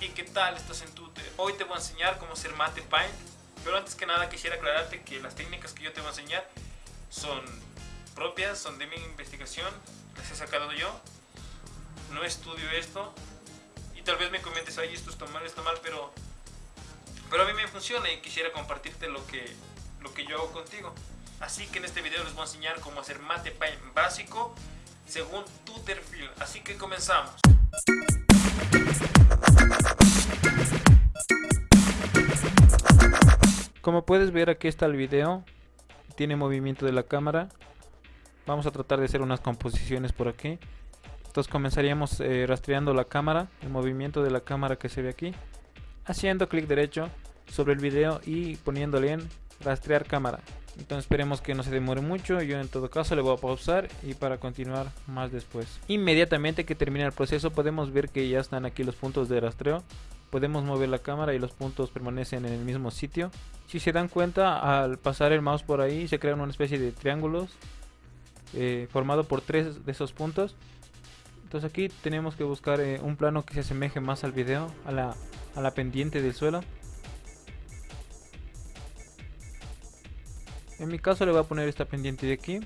¿Y qué tal? Estás en Twitter. Hoy te voy a enseñar cómo hacer Mate Paint. Pero antes que nada quisiera aclararte que las técnicas que yo te voy a enseñar son propias, son de mi investigación, las he sacado yo. No estudio esto. Y tal vez me comentes, ahí esto está mal, está mal, pero, pero a mí me funciona y quisiera compartirte lo que, lo que yo hago contigo. Así que en este video les voy a enseñar cómo hacer Mate Paint básico según tu perfil. Así que comenzamos. Como puedes ver aquí está el video, tiene movimiento de la cámara. Vamos a tratar de hacer unas composiciones por aquí. Entonces comenzaríamos eh, rastreando la cámara, el movimiento de la cámara que se ve aquí. Haciendo clic derecho sobre el video y poniéndole en rastrear cámara. Entonces esperemos que no se demore mucho, yo en todo caso le voy a pausar y para continuar más después. Inmediatamente que termine el proceso podemos ver que ya están aquí los puntos de rastreo. Podemos mover la cámara y los puntos permanecen en el mismo sitio. Si se dan cuenta, al pasar el mouse por ahí se crean una especie de triángulos eh, formado por tres de esos puntos. Entonces aquí tenemos que buscar eh, un plano que se asemeje más al video, a la, a la pendiente del suelo. En mi caso le voy a poner esta pendiente de aquí,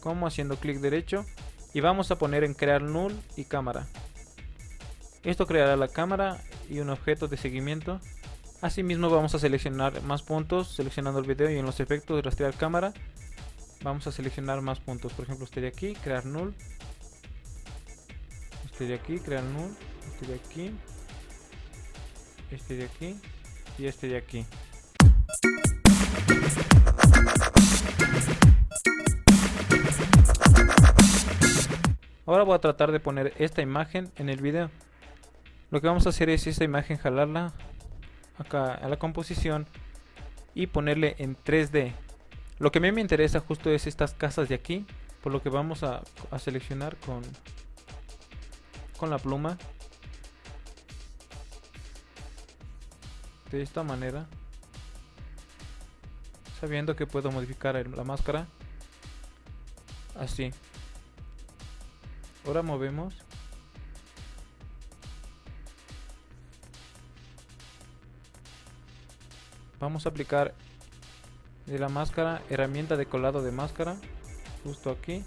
como haciendo clic derecho y vamos a poner en crear null y cámara. Esto creará la cámara y un objeto de seguimiento. Asimismo vamos a seleccionar más puntos seleccionando el video y en los efectos rastrear cámara vamos a seleccionar más puntos. Por ejemplo este de aquí, crear null. Este de aquí, crear null. Este de aquí. Este de aquí. Y este de aquí. Ahora voy a tratar de poner esta imagen en el video. Lo que vamos a hacer es esta imagen jalarla acá a la composición y ponerle en 3D. Lo que a mí me interesa justo es estas casas de aquí, por lo que vamos a, seleccionar con, con la pluma. De esta manera. Sabiendo que puedo modificar la máscara. Así. Ahora movemos. Vamos a aplicar de la máscara herramienta de colado de máscara. Justo aquí.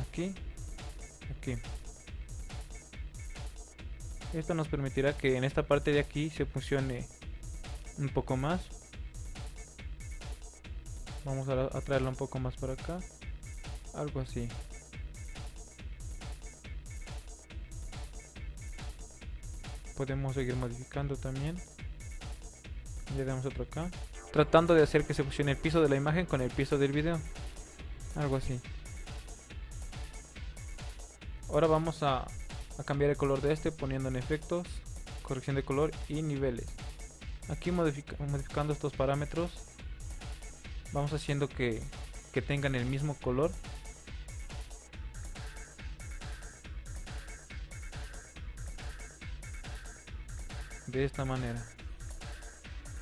Aquí. Aquí. Esto nos permitirá que en esta parte de aquí se funcione un poco más. Vamos a, a un poco más para acá. Algo así. podemos seguir modificando también le damos otro acá. Tratando de hacer que se fusione el piso de la imagen con el piso del video. Algo así. Ahora vamos a, a cambiar el color de este poniendo en efectos corrección de color y niveles. Aquí modificando estos parámetros vamos haciendo que, que tengan el mismo color. De esta manera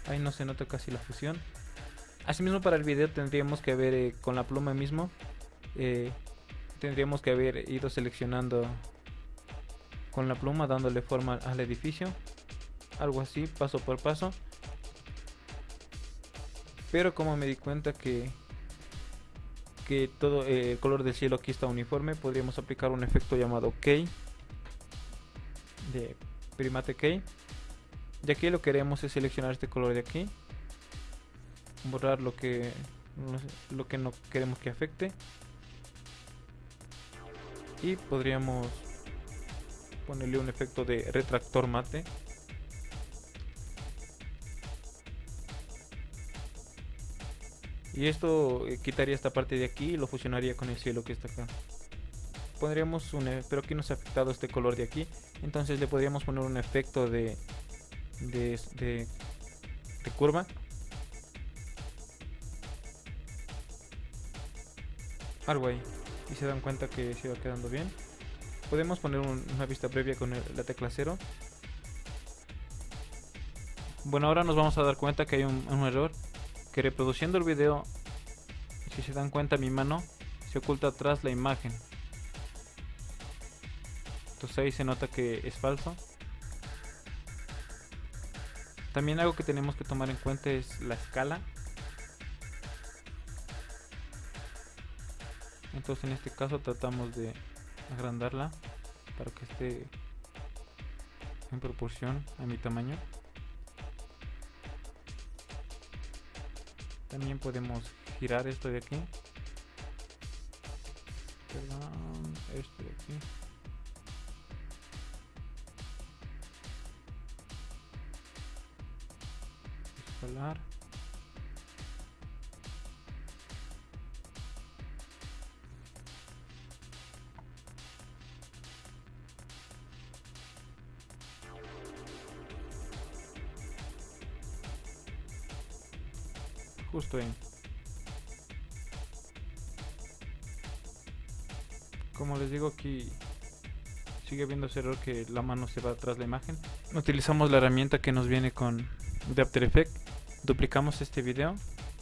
ahí no se nota casi la fusión. Asimismo para el video tendríamos que haber eh, con la pluma mismo eh, tendríamos que haber ido seleccionando con la pluma dándole forma al edificio. Algo así paso por paso. Pero como me di cuenta que que todo eh, el color del cielo aquí está uniforme podríamos aplicar un efecto llamado key de primate key y aquí lo que queremos es seleccionar este color de aquí. Borrar lo que lo que no queremos que afecte. Y podríamos ponerle un efecto de retractor mate. Y esto eh, quitaría esta parte de aquí y lo fusionaría con el cielo que está acá. Pondríamos un e, pero aquí no se ha afectado este color de aquí. Entonces le podríamos poner un efecto de de, de, curva. Algo ahí. Y se dan cuenta que se va quedando bien. Podemos poner una vista previa con la tecla 0 bueno ahora nos vamos a dar cuenta que hay un, un, error. Que reproduciendo el video si se dan cuenta mi mano se oculta atrás la imagen. Entonces ahí se nota que es falso También algo que tenemos que tomar en cuenta es la escala. Entonces en este caso tratamos de agrandarla para que esté en proporción a mi tamaño. También podemos girar esto de aquí. Aquí. Justo ahí. Como les digo aquí sigue habiendo ese error que la mano se va atrás la imagen. Utilizamos la herramienta que nos viene con de After Effects. Duplicamos este video,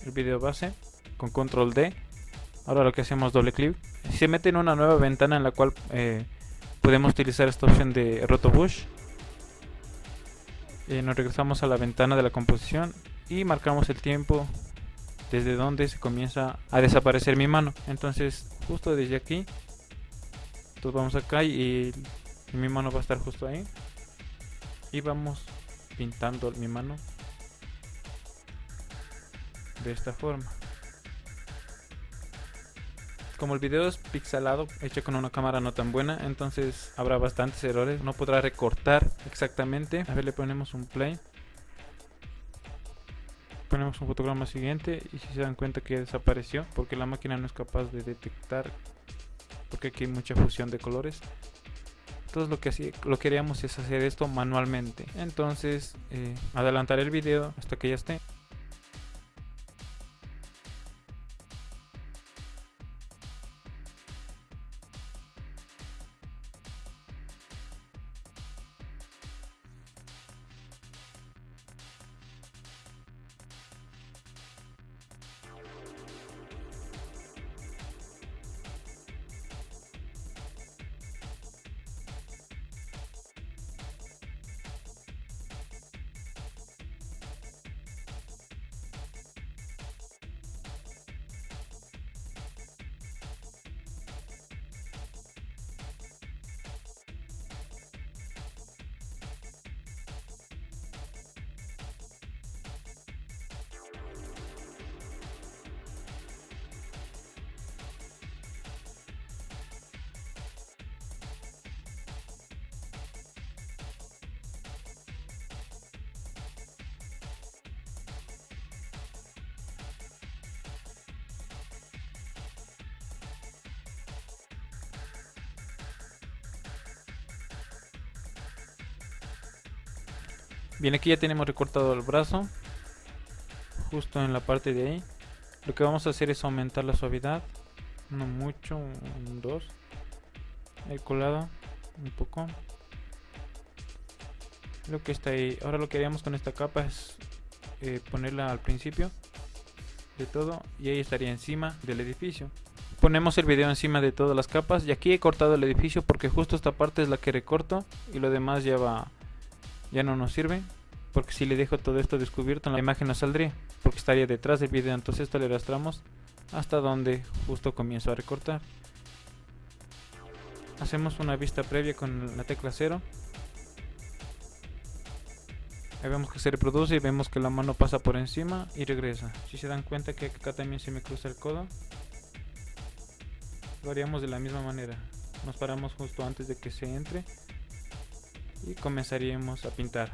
el video base, con control D. Ahora lo que hacemos doble clic. Se mete en una nueva ventana en la cual eh, podemos utilizar esta opción de Rotobush. Eh, nos regresamos a la ventana de la composición y marcamos el tiempo desde donde se comienza a desaparecer mi mano. Entonces justo desde aquí entonces vamos acá y, mi mano va a estar justo ahí y vamos pintando mi mano de esta forma. Como el video es pixelado hecho con una cámara no tan buena entonces habrá bastantes errores. No podrá recortar exactamente. A ver le ponemos un play. Ponemos un fotograma siguiente y si se dan cuenta que desapareció porque la máquina no es capaz de detectar porque aquí hay mucha fusión de colores. Entonces lo que, así, lo que queríamos es hacer esto manualmente. Entonces eh, adelantar el video hasta que ya esté Bien, aquí ya tenemos recortado el brazo. Justo en la parte de ahí. Lo que vamos a hacer es aumentar la suavidad. No mucho, un 2. El colado, un poco. Lo que está ahí. Ahora lo que haríamos con esta capa es eh, ponerla al principio de todo. Y ahí estaría encima del edificio. Ponemos el video encima de todas las capas. Y aquí he cortado el edificio porque justo esta parte es la que recorto. Y lo demás ya va ya no nos sirve porque si le dejo todo esto descubierto la imagen no saldría porque estaría detrás del video. Entonces esto le arrastramos hasta donde justo comienzo a recortar. Hacemos una vista previa con la tecla 0 ahí vemos que se reproduce y vemos que la mano pasa por encima y regresa. Si se dan cuenta que acá también se me cruza el codo lo haríamos de la misma manera. Nos paramos justo antes de que se entre y comenzaríamos a pintar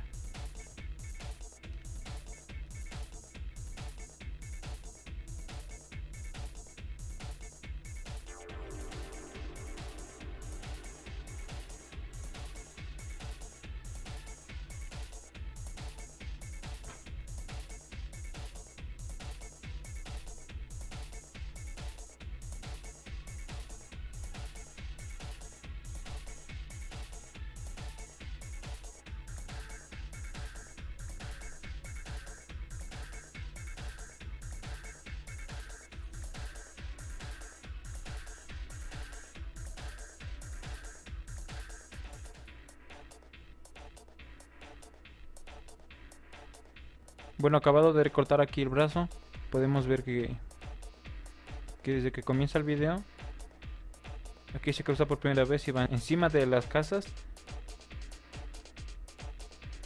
Bueno, acabado de recortar aquí el brazo, podemos ver que, que desde que comienza el video, aquí se cruza por primera vez y va encima de las casas.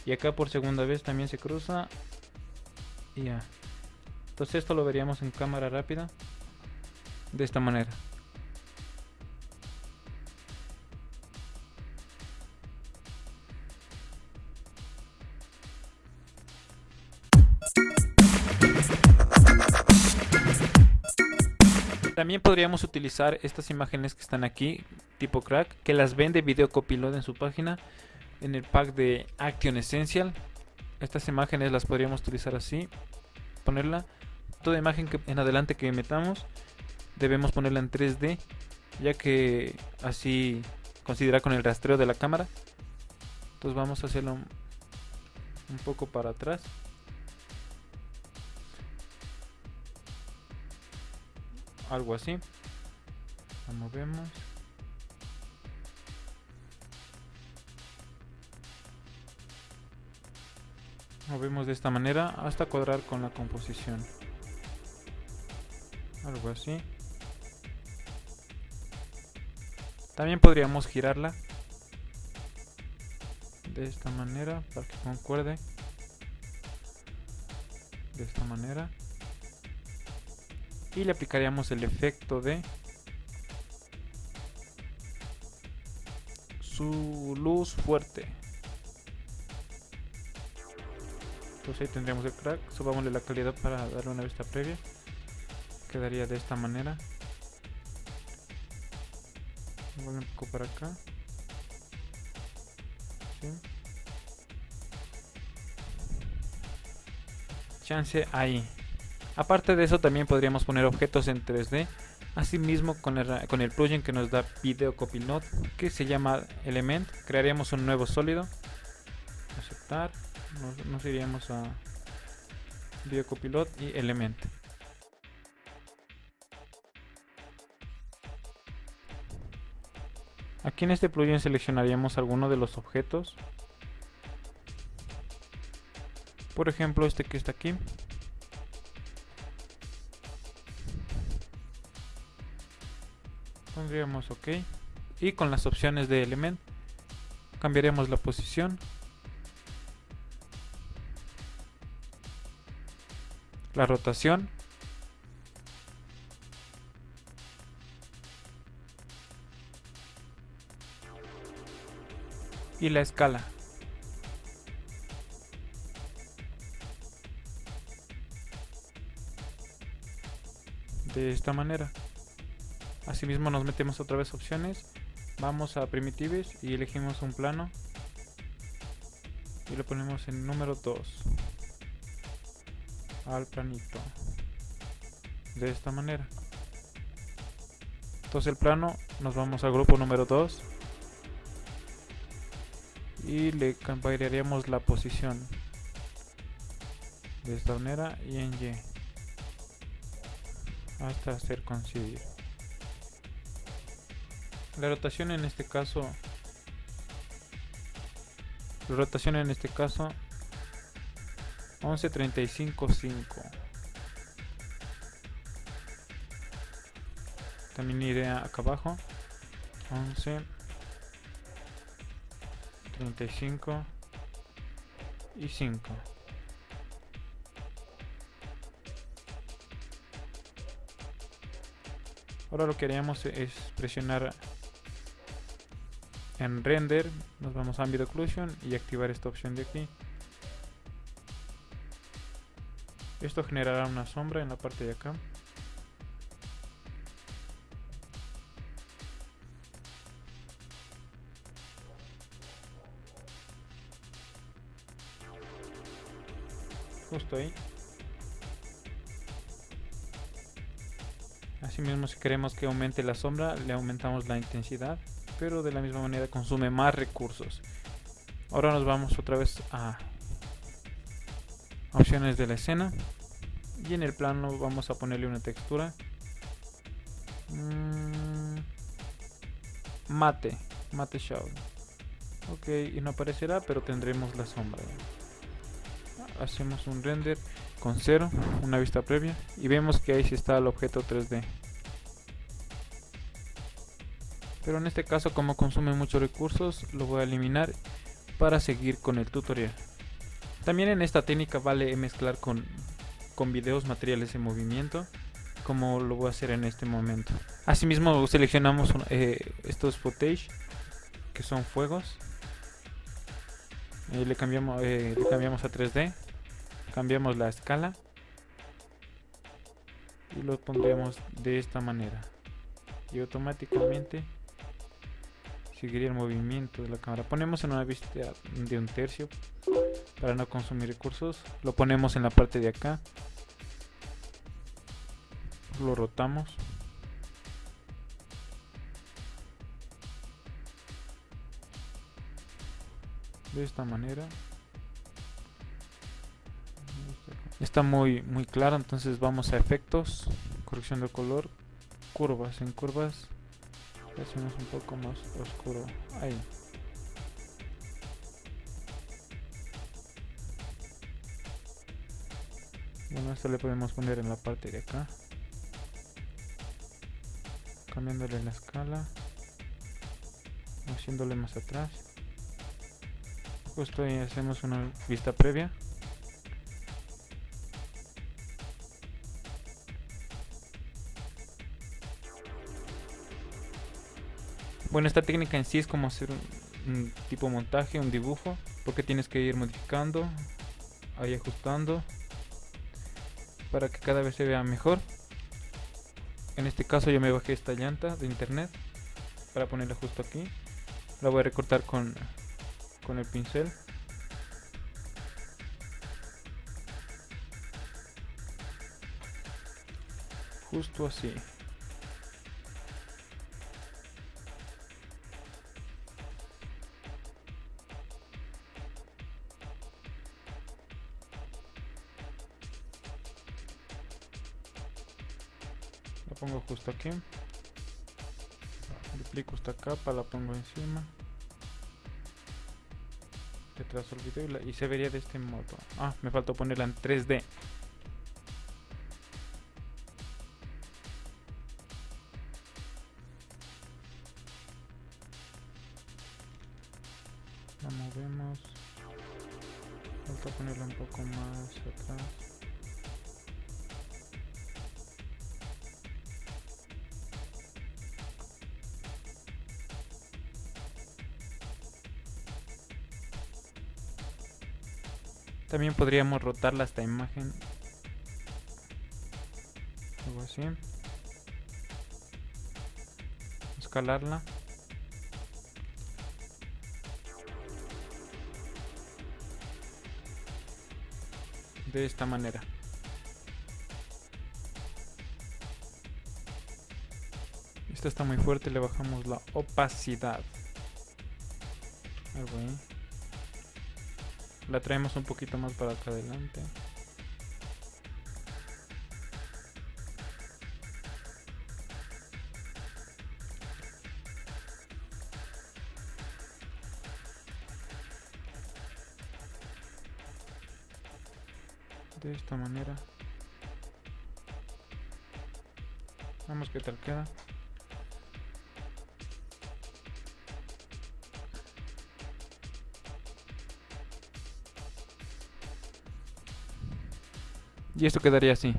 Y acá por segunda vez también se cruza. Y ya. Entonces esto lo veríamos en cámara rápida. De esta manera. También podríamos utilizar estas imágenes que están aquí, tipo crack, que las vende Video Copilot en su página, en el pack de Action Essential. Estas imágenes las podríamos utilizar así, ponerla. Toda imagen en adelante que metamos, debemos ponerla en 3D, ya que así considera con el rastreo de la cámara. Entonces vamos a hacerlo un poco para atrás. Algo así. La movemos movemos de esta manera hasta cuadrar con la composición. Algo así. También podríamos girarla de esta manera para que concuerde. De esta manera y le aplicaríamos el efecto de su luz fuerte. Entonces ahí tendríamos el crack. Subámosle la calidad para darle una vista previa. Quedaría de esta manera. Voy un poco para acá. Chance ahí Aparte de eso también podríamos poner objetos en 3D. Asimismo con el, plugin que nos da Video Copilot que se llama Element, crearíamos un nuevo sólido. Aceptar. Nos, iríamos a Video Copilot y Element. Aquí en este plugin seleccionaríamos alguno de los objetos. Por ejemplo este que está aquí. Pondríamos ok. Y con las opciones de element cambiaremos la posición. La rotación. Y la escala. De esta manera Asimismo nos metemos otra vez opciones. Vamos a primitives y elegimos un plano. Y lo ponemos en número 2. Al planito. De esta manera. Entonces el plano nos vamos al grupo número 2. Y le cambiaríamos la posición. De esta manera y en Y. Hasta hacer coincidir. La rotación en este caso la rotación en este caso 11.35.5 también iré acá abajo 11 35 y 5 ahora lo que haríamos es presionar en render nos vamos a ambient occlusion y activar esta opción de aquí. Esto generará una sombra en la parte de acá. Justo ahí. Asimismo si queremos que aumente la sombra le aumentamos la intensidad pero de la misma manera consume más recursos. Ahora nos vamos otra vez a opciones de la escena y en el plano vamos a ponerle una textura mm, mate, mate shadow. Ok, y no aparecerá, pero tendremos la sombra. hacemos un render con cero una vista previa y vemos que ahí sí está el objeto 3D pero en este caso como consume muchos recursos lo voy a eliminar para seguir con el tutorial. También en esta técnica vale mezclar con, con videos materiales en movimiento como lo voy a hacer en este momento. Asimismo seleccionamos eh, estos footage que son fuegos. Eh, le cambiamos eh, le cambiamos a 3D cambiamos la escala y lo pondremos de esta manera. Y automáticamente seguiría el movimiento de la cámara. Ponemos en una vista de un tercio para no consumir recursos. Lo ponemos en la parte de acá. Lo rotamos. De esta manera. Está muy muy claro entonces vamos a efectos. Corrección de color. Curvas en curvas hacemos un poco más oscuro. Ahí. Bueno esto le podemos poner en la parte de acá. Cambiándole la escala. Haciéndole más atrás. Justo ahí hacemos una vista previa Bueno, esta técnica en sí es como hacer un, tipo montaje, un dibujo, porque tienes que ir modificando, ahí ajustando, para que cada vez se vea mejor. En este caso yo me bajé esta llanta de internet para ponerla justo aquí. La voy a recortar con, con el pincel. Justo así. Pongo justo aquí. Duplico esta capa la pongo encima. Retraso el y, y se vería de este modo. Ah me faltó ponerla en 3D También podríamos rotarla esta imagen. Algo así. Escalarla. De esta manera. Esta está muy fuerte, le bajamos la opacidad. Algo ahí la traemos un poquito más para acá adelante. De esta manera. Vamos que tal queda Y esto quedaría así.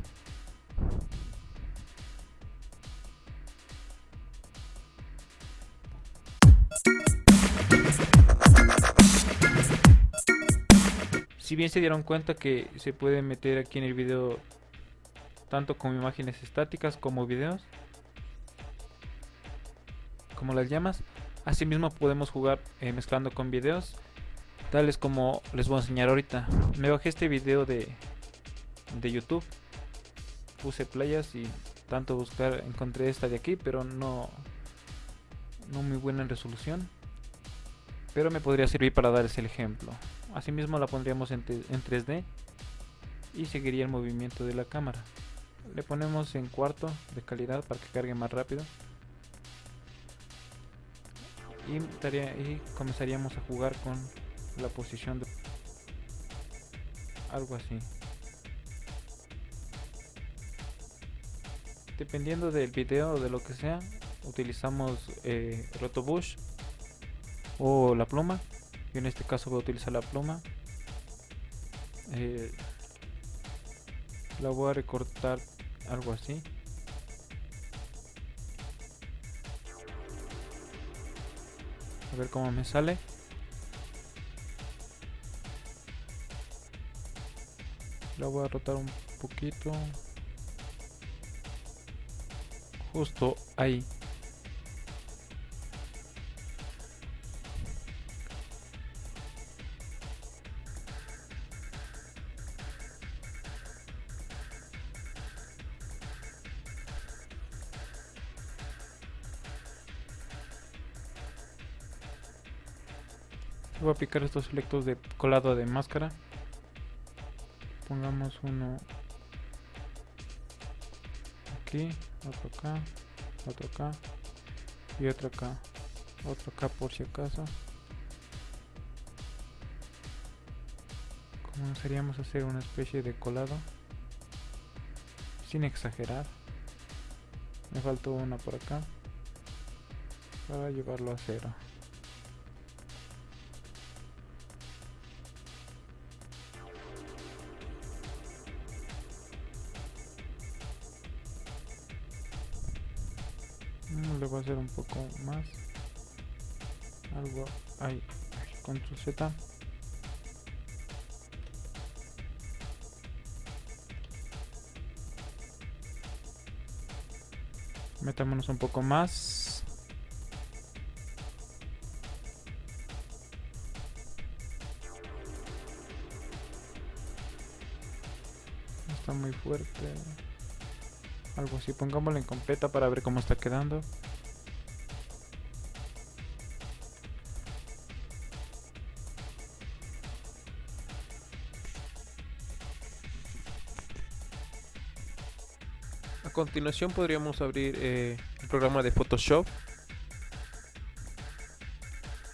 Si bien se dieron cuenta que se puede meter aquí en el video tanto como imágenes estáticas como videos, como las llamas, asimismo podemos jugar eh, mezclando con videos, tales como les voy a enseñar ahorita. Me bajé este video de de YouTube. Puse playas y tanto buscar encontré esta de aquí, pero no no muy buena en resolución. Pero me podría servir para darles el ejemplo. Asimismo la pondríamos en, en 3D y seguiría el movimiento de la cámara. Le ponemos en cuarto de calidad para que cargue más rápido. Y, y comenzaríamos a jugar con la posición de algo así dependiendo del video o de lo que sea utilizamos eh, rotobush o la pluma. Yo en este caso voy a utilizar la pluma. Eh, la voy a recortar algo así. A ver cómo me sale. La voy a rotar un poquito justo ahí. Voy a picar estos selectos de colado de máscara. Pongamos uno aquí otro acá otro acá y otro acá otro acá por si acaso. Comenzaríamos a hacer una especie de colado sin exagerar. Me faltó una por acá para llevarlo a cero más. Algo ahí con su z. Metámonos un poco más. Está muy fuerte. Algo así pongámoslo en completa para ver cómo está quedando continuación podríamos abrir eh, el programa de Photoshop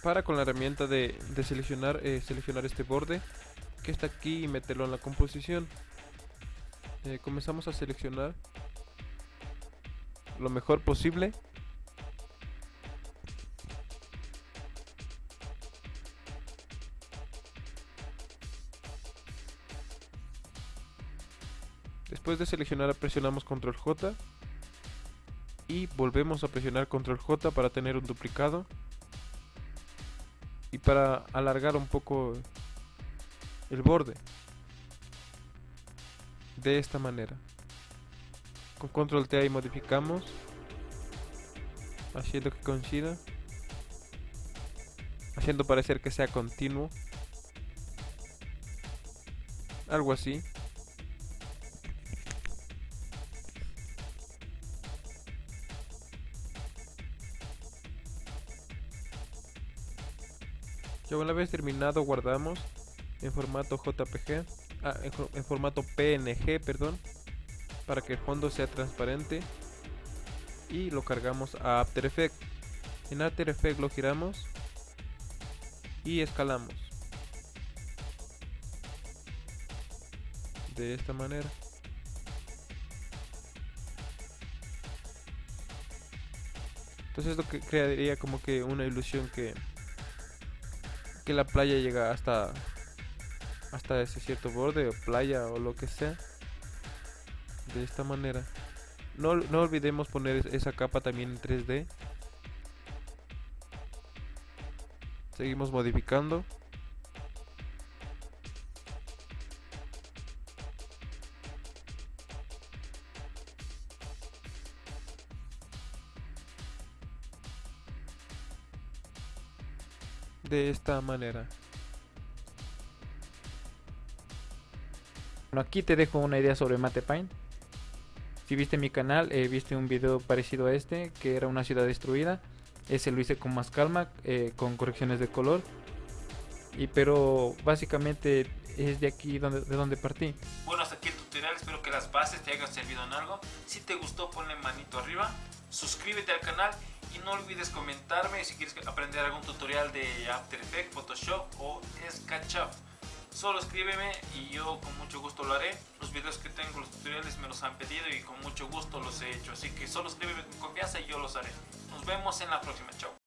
para con la herramienta de, seleccionar eh, seleccionar este borde que está aquí y meterlo en la composición eh, comenzamos a seleccionar lo mejor posible. Después de seleccionar presionamos control J. Y volvemos a presionar control J para tener un duplicado. Y para alargar un poco el borde de esta manera. Con control T y modificamos haciendo que coincida haciendo parecer que sea continuo. Algo así una vez terminado guardamos en formato JPG ah, en formato PNG perdón para que el fondo sea transparente. Y lo cargamos a After Effects. En After Effects lo giramos y escalamos. De esta manera. Entonces esto crearía como que una ilusión que que la playa llega hasta hasta ese cierto borde o playa o lo que sea de esta manera. No, no olvidemos poner esa capa también en 3D seguimos modificando de esta manera aquí te dejo una idea sobre Mate Paint si viste mi canal, eh, viste un video parecido a este, que era una ciudad destruida. Ese lo hice con más calma, eh, con correcciones de color. Y pero básicamente es de aquí donde, de donde partí. Bueno, hasta aquí el tutorial, espero que las bases te hayan servido en algo. Si te gustó, ponle manito arriba, suscríbete al canal y no olvides comentarme si quieres aprender algún tutorial de After Effects, Photoshop o SketchUp. Solo escríbeme y yo con mucho gusto lo haré. Los videos que tengo, los tutoriales me los han pedido y con mucho gusto los he hecho. Así que solo escríbeme con confianza y yo los haré. Nos vemos en la próxima. Chao.